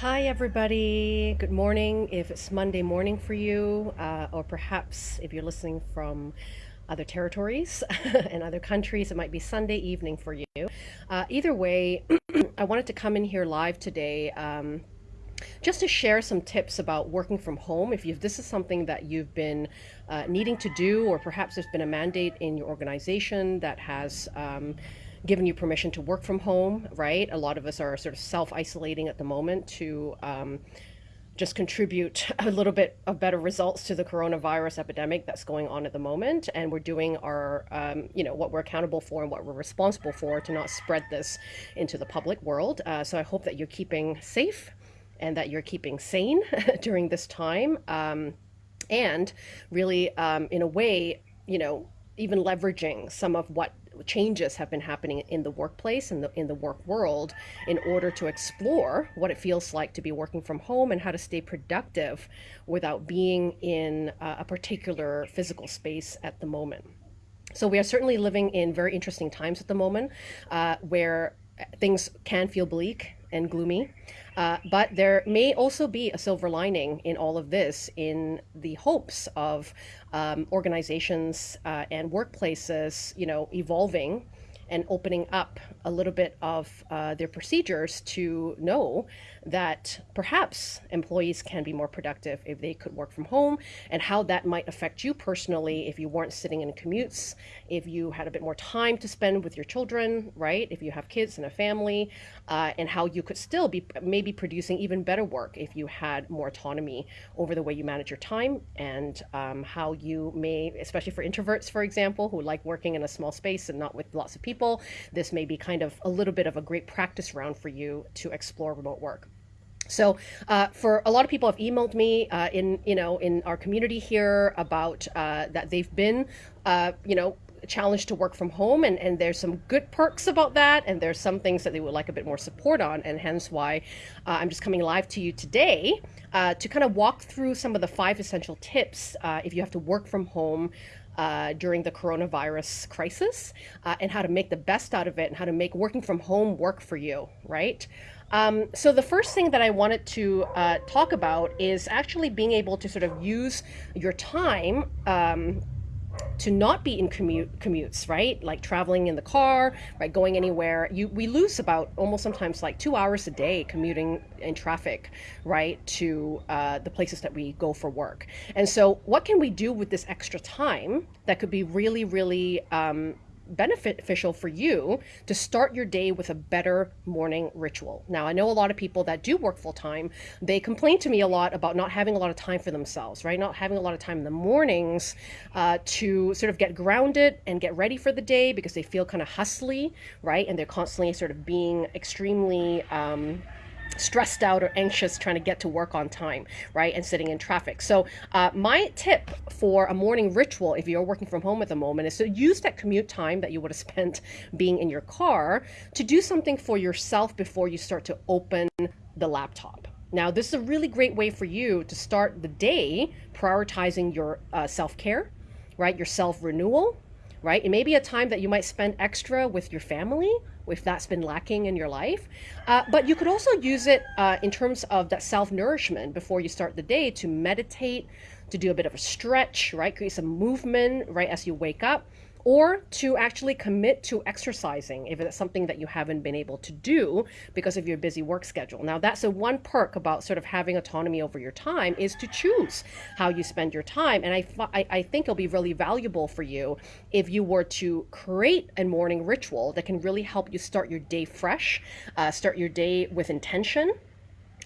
Hi, everybody. Good morning if it's Monday morning for you, uh, or perhaps if you're listening from other territories and other countries, it might be Sunday evening for you. Uh, either way, I wanted to come in here live today. Um, just to share some tips about working from home if you this is something that you've been uh, needing to do or perhaps there's been a mandate in your organization that has um, given you permission to work from home, right? A lot of us are sort of self isolating at the moment to um, just contribute a little bit of better results to the coronavirus epidemic that's going on at the moment. And we're doing our, um, you know, what we're accountable for and what we're responsible for to not spread this into the public world. Uh, so I hope that you're keeping safe and that you're keeping sane during this time. Um, and really, um, in a way, you know, even leveraging some of what changes have been happening in the workplace and the, in the work world in order to explore what it feels like to be working from home and how to stay productive without being in a particular physical space at the moment. So we are certainly living in very interesting times at the moment uh, where things can feel bleak and gloomy. Uh, but there may also be a silver lining in all of this in the hopes of um, organizations uh, and workplaces, you know, evolving and opening up a little bit of uh, their procedures to know that perhaps employees can be more productive if they could work from home and how that might affect you personally if you weren't sitting in commutes, if you had a bit more time to spend with your children, right? If you have kids and a family, uh, and how you could still be maybe producing even better work if you had more autonomy over the way you manage your time and um, how you may, especially for introverts, for example, who like working in a small space and not with lots of people, this may be kind of a little bit of a great practice round for you to explore remote work. So uh, for a lot of people have emailed me uh, in you know in our community here about uh, that they've been uh, you know challenged to work from home and, and there's some good perks about that and there's some things that they would like a bit more support on and hence why uh, I'm just coming live to you today uh, to kind of walk through some of the five essential tips if you have to work from home uh, during the coronavirus crisis uh, and how to make the best out of it and how to make working from home work for you, right? Um, so the first thing that I wanted to uh, talk about is actually being able to sort of use your time um, to not be in commute commutes, right? Like traveling in the car, right? Going anywhere. You we lose about almost sometimes like two hours a day commuting in traffic, right? To uh, the places that we go for work. And so, what can we do with this extra time that could be really, really um, beneficial for you to start your day with a better morning ritual. Now, I know a lot of people that do work full time, they complain to me a lot about not having a lot of time for themselves, right? Not having a lot of time in the mornings uh, to sort of get grounded and get ready for the day because they feel kind of hustly, right? And they're constantly sort of being extremely, um, stressed out or anxious trying to get to work on time, right? And sitting in traffic. So, uh, my tip for a morning ritual, if you're working from home at the moment, is to use that commute time that you would have spent being in your car to do something for yourself before you start to open the laptop. Now, this is a really great way for you to start the day prioritizing your uh, self care, right? Your self renewal, right? It may be a time that you might spend extra with your family if that's been lacking in your life. Uh, but you could also use it uh, in terms of that self nourishment before you start the day to meditate, to do a bit of a stretch, right? Create some movement right as you wake up or to actually commit to exercising if it's something that you haven't been able to do because of your busy work schedule. Now, that's a one perk about sort of having autonomy over your time is to choose how you spend your time. And I, I, I think it'll be really valuable for you if you were to create a morning ritual that can really help you start your day fresh, uh, start your day with intention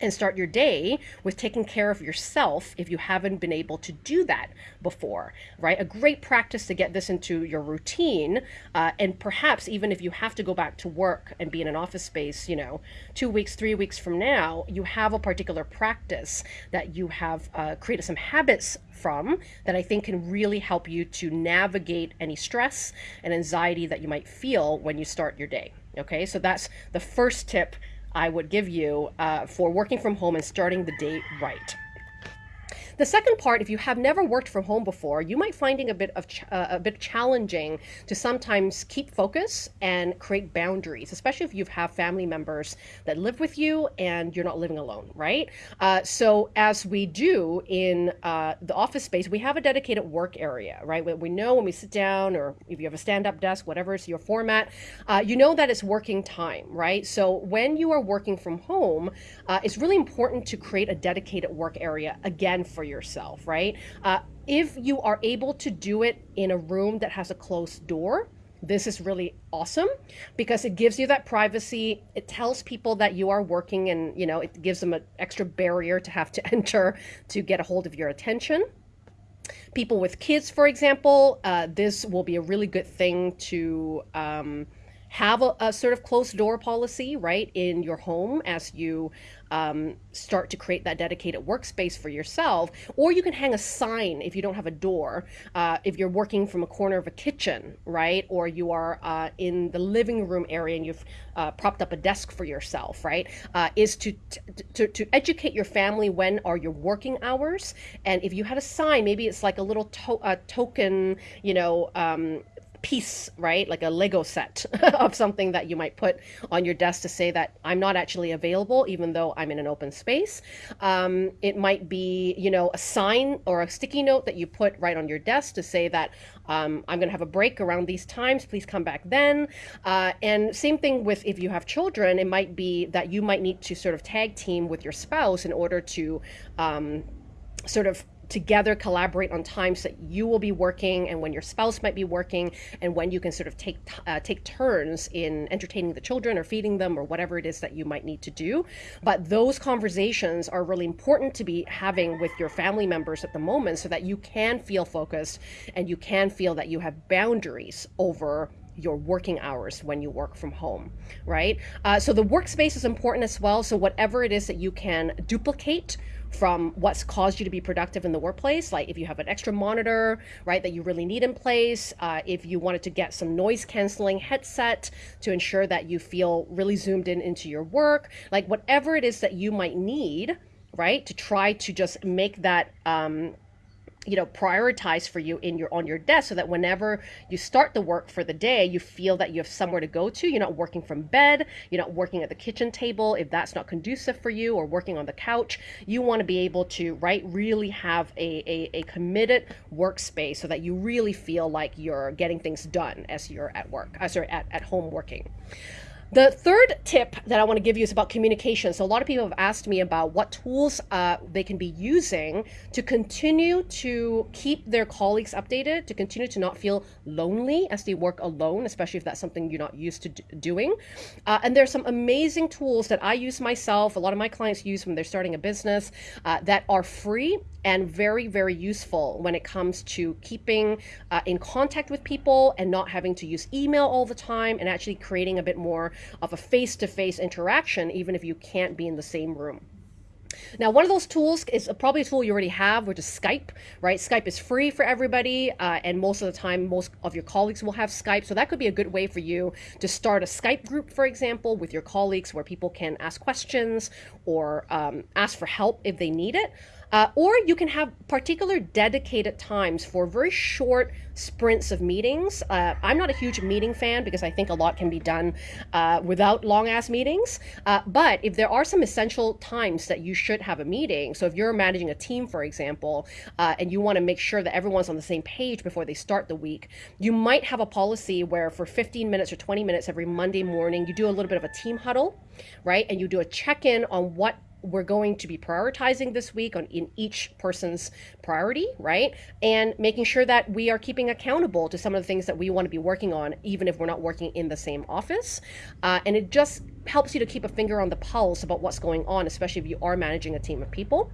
and start your day with taking care of yourself if you haven't been able to do that before, right? A great practice to get this into your routine. Uh, and perhaps even if you have to go back to work and be in an office space, you know, two weeks, three weeks from now, you have a particular practice that you have uh, created some habits from that I think can really help you to navigate any stress and anxiety that you might feel when you start your day. Okay, so that's the first tip I would give you uh, for working from home and starting the day right. The second part, if you have never worked from home before, you might finding a bit of uh, a bit challenging to sometimes keep focus and create boundaries, especially if you have family members that live with you and you're not living alone, right? Uh, so as we do in uh, the office space, we have a dedicated work area, right? We know when we sit down or if you have a stand-up desk, whatever is your format, uh, you know that it's working time, right? So when you are working from home, uh, it's really important to create a dedicated work area again for yourself, right? Uh, if you are able to do it in a room that has a closed door, this is really awesome because it gives you that privacy it tells people that you are working and you know it gives them an extra barrier to have to enter to get a hold of your attention people with kids for example uh, this will be a really good thing to um, have a, a, sort of closed door policy right in your home as you um, start to create that dedicated workspace for yourself. Or you can hang a sign if you don't have a door, uh, if you're working from a corner of a kitchen, right? Or you are uh, in the living room area and you've uh, propped up a desk for yourself, right? Uh, is to, to, to educate your family when are your working hours. And if you had a sign, maybe it's like a little to- token, you know, um, piece, right? Like a Lego set of something that you might put on your desk to say that I'm not actually available, even though I'm in an open space. Um, it might be, you know, a sign or a sticky note that you put right on your desk to say that um, I'm going to have a break around these times. Please come back then. Uh, and same thing with if you have children, it might be that you might need to sort of tag team with your spouse in order to um, sort of together collaborate on times that you will be working and when your spouse might be working and when you can sort of take uh, take turns in entertaining the children or feeding them or whatever it is that you might need to do but those conversations are really important to be having with your family members at the moment so that you can feel focused and you can feel that you have boundaries over your working hours when you work from home, right? Uh, so the workspace is important as well. So whatever it is that you can duplicate from what's caused you to be productive in the workplace, like if you have an extra monitor, right, that you really need in place, uh, if you wanted to get some noise canceling headset to ensure that you feel really zoomed in into your work, like whatever it is that you might need, right, to try to just make that um, you know prioritize for you in your on your desk so that whenever you start the work for the day you feel that you have somewhere to go to. You're not working from bed. You're not working at the kitchen table. If that's not conducive for you or working on the couch you want to be able to right really have a, a, a committed workspace so that you really feel like you're getting things done as you're at work uh, sorry at, at home working the third tip that I want to give you is about communication. So, a lot of people have asked me about what tools uh, they can be using to continue to keep their colleagues updated, to continue to not feel lonely as they work alone, especially if that's something you're not used to doing. Uh, and there's some amazing tools that I use myself, a lot of my clients use when they're starting a business uh, that are free and very, very useful when it comes to keeping uh, in contact with people and not having to use email all the time and actually creating a bit more of a face to face interaction, even if you can't be in the same room. Now, one of those tools is probably a tool you already have, which is Skype, right? Skype is free for everybody, uh, and most of the time, most of your colleagues will have Skype. So that could be a good way for you to start a Skype group, for example, with your colleagues where people can ask questions or um, ask for help if they need it. Uh, or you can have particular dedicated times for very short sprints of meetings. Uh, I'm not a huge meeting fan because I think a lot can be done uh, without long ass meetings. Uh, but if there are some essential times that you should have a meeting, so if you're managing a team, for example, uh, and you want to make sure that everyone's on the same page before they start the week, you might have a policy where for 15 minutes or 20 minutes every Monday morning, you do a little bit of a team huddle, right? And you do a check in on what we're going to be prioritizing this week on in each person's priority, right? And making sure that we are keeping accountable to some of the things that we want to be working on, even if we're not working in the same office. Uh, and it just helps you to keep a finger on the pulse about what's going on, especially if you are managing a team of people.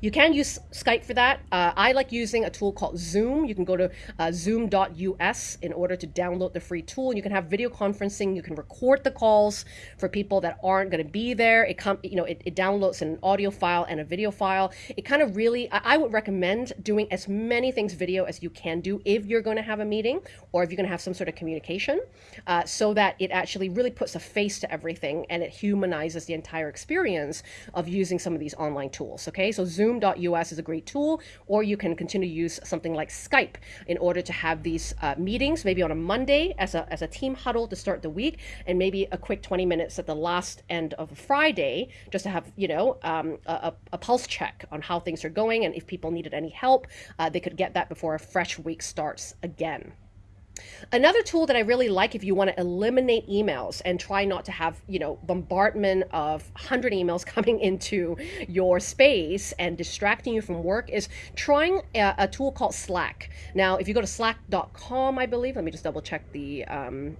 You can use Skype for that. Uh, I like using a tool called Zoom. You can go to uh, zoom.us in order to download the free tool. You can have video conferencing. You can record the calls for people that aren't going to be there. It you know, it, it, downloads an audio file and a video file. It kind of really, I, I would recommend doing as many things video as you can do if you're going to have a meeting or if you're going to have some sort of communication, uh, so that it actually really puts a face to everything and it humanizes the entire experience of using some of these online tools. Okay, so Zoom.us is a great tool, or you can continue to use something like Skype in order to have these uh, meetings, maybe on a Monday as a, as a team huddle to start the week, and maybe a quick 20 minutes at the last end of a Friday just to have, you know, um, a, a, pulse check on how things are going and if people needed any help, uh, they could get that before a fresh week starts again. Another tool that I really like if you want to eliminate emails and try not to have, you know, bombardment of 100 emails coming into your space and distracting you from work is trying a, a tool called Slack. Now, if you go to slack.com, I believe, let me just double check the um,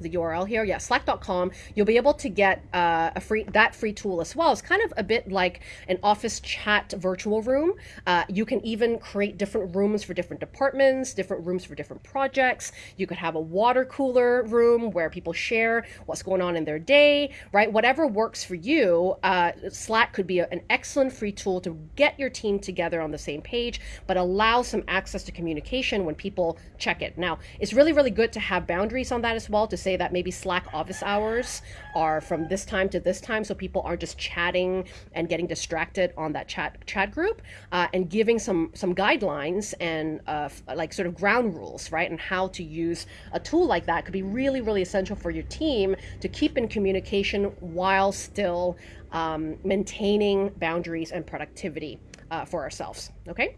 the URL here, yeah, slack.com, you'll be able to get uh, a free that free tool as well. It's kind of a bit like an office chat virtual room. Uh, you can even create different rooms for different departments, different rooms for different projects. You could have a water cooler room where people share what's going on in their day, right? Whatever works for you, uh, Slack could be a, an excellent free tool to get your team together on the same page, but allow some access to communication when people check it. Now, it's really, really good to have boundaries on that as well to say that maybe Slack office hours are from this time to this time, so people aren't just chatting and getting distracted on that chat chat group, uh, and giving some some guidelines and uh, like sort of ground rules, right, and how to use a tool like that could be really really essential for your team to keep in communication while still um, maintaining boundaries and productivity uh, for ourselves. Okay.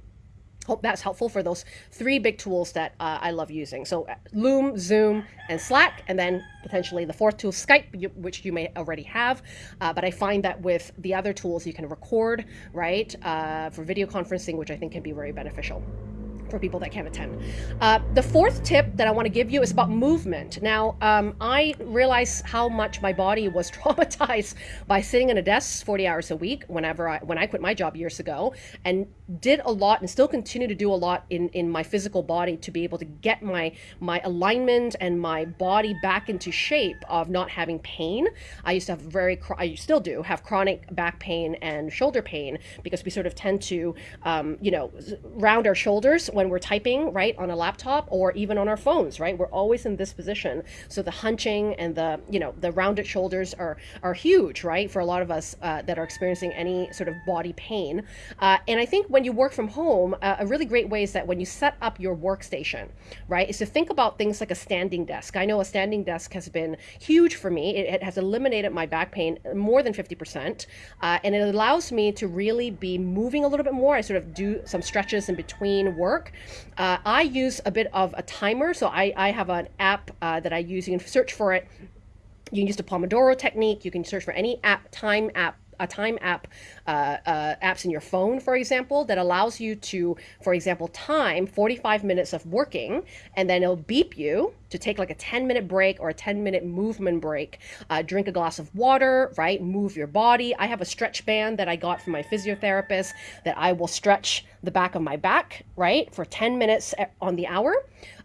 Hope that's helpful for those three big tools that uh, I love using. So uh, Loom, Zoom, and Slack, and then potentially the fourth tool, Skype, which you may already have. Uh, but I find that with the other tools, you can record, right, uh, for video conferencing, which I think can be very beneficial for people that can't attend. Uh, the fourth tip that I want to give you is about movement. Now, um, I realized how much my body was traumatized by sitting in a desk 40 hours a week whenever I, when I quit my job years ago and did a lot and still continue to do a lot in, in my physical body to be able to get my, my alignment and my body back into shape of not having pain. I used to have very, I still do have chronic back pain and shoulder pain because we sort of tend to, um, you know, round our shoulders when we're typing, right, on a laptop or even on our phones, right? We're always in this position. So the hunching and the, you know, the rounded shoulders are, are huge, right, for a lot of us uh, that are experiencing any sort of body pain. Uh, and I think when you work from home, uh, a really great way is that when you set up your workstation, right, is to think about things like a standing desk. I know a standing desk has been huge for me. It, it has eliminated my back pain more than 50%. Uh, and it allows me to really be moving a little bit more. I sort of do some stretches in between work. Uh, I use a bit of a timer. So I, I have an app uh, that I use. You can search for it. You can use the Pomodoro technique. You can search for any app, time app a time app uh, uh, apps in your phone, for example, that allows you to, for example, time 45 minutes of working, and then it'll beep you to take like a 10 minute break or a 10 minute movement break. Uh, drink a glass of water, right? Move your body. I have a stretch band that I got from my physiotherapist that I will stretch the back of my back, right, for 10 minutes on the hour.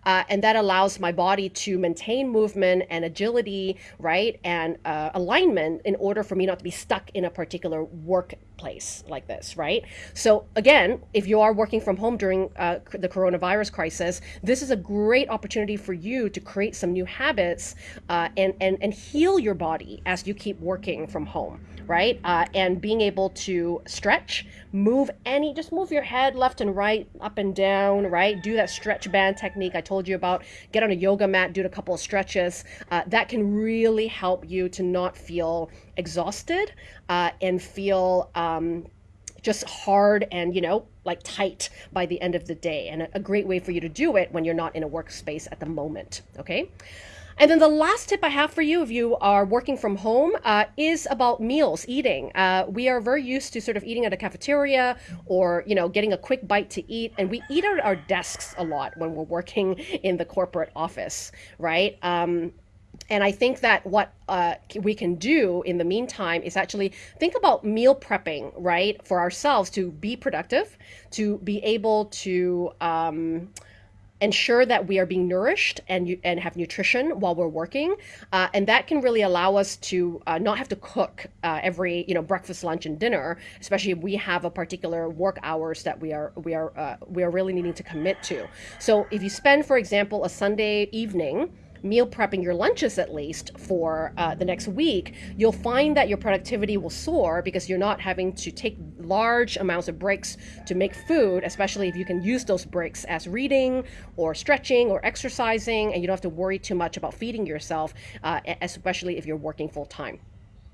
Uh, and that allows my body to maintain movement and agility, right, and uh, alignment in order for me not to be stuck in a particular workplace like this, right? So again, if you are working from home during uh, the coronavirus crisis, this is a great opportunity for you to create some new habits uh, and, and, and heal your body as you keep working from home, right? Uh, and being able to stretch, move any, just move your head left and right, up and down, right? Do that stretch band technique I told you about. Get on a yoga mat, do a couple of stretches. Uh, that can really help you to not feel exhausted uh, and feel um, just hard and, you know, like tight by the end of the day. And a, great way for you to do it when you're not in a workspace at the moment. Okay. And then the last tip I have for you, if you are working from home, uh, is about meals, eating. Uh, we are very used to sort of eating at a cafeteria or, you know, getting a quick bite to eat. And we eat at our desks a lot when we're working in the corporate office, right? Um, and I think that what uh, we can do in the meantime is actually think about meal prepping, right, for ourselves to be productive, to be able to. Um, ensure that we are being nourished and and have nutrition while we're working, uh, and that can really allow us to uh, not have to cook uh, every you know breakfast, lunch, and dinner, especially if we have a particular work hours that we are we are uh, we are really needing to commit to. So if you spend, for example, a Sunday evening meal prepping your lunches at least for uh, the next week, you'll find that your productivity will soar because you're not having to take large amounts of breaks to make food, especially if you can use those breaks as reading or stretching or exercising, and you don't have to worry too much about feeding yourself, uh, especially if you're working full time.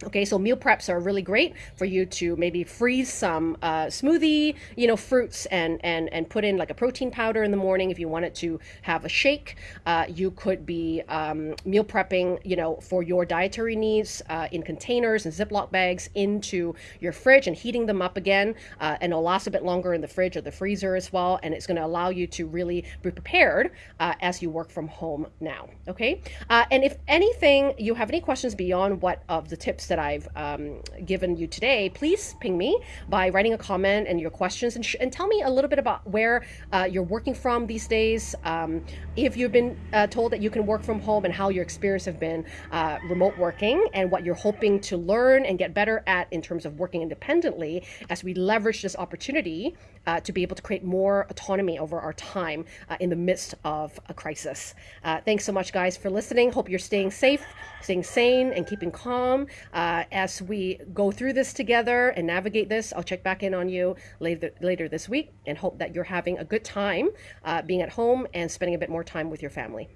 Okay, so meal preps are really great for you to maybe freeze some uh, smoothie, you know, fruits and and and put in like a protein powder in the morning if you wanted to have a shake. Uh, you could be um, meal prepping, you know, for your dietary needs uh, in containers and Ziploc bags into your fridge and heating them up again, uh, and it'll last a bit longer in the fridge or the freezer as well. And it's going to allow you to really be prepared uh, as you work from home now. Okay, uh, and if anything, you have any questions beyond what of the tips that I've um, given you today, please ping me by writing a comment and your questions and, and tell me a little bit about where uh, you're working from these days. Um, if you've been uh, told that you can work from home and how your experience have been uh, remote working and what you're hoping to learn and get better at in terms of working independently as we leverage this opportunity uh, to be able to create more autonomy over our time uh, in the midst of a crisis. Uh, thanks so much, guys, for listening. Hope you're staying safe, staying sane, and keeping calm. Uh, as we go through this together and navigate this, I'll check back in on you later, later this week and hope that you're having a good time uh, being at home and spending a bit more time with your family.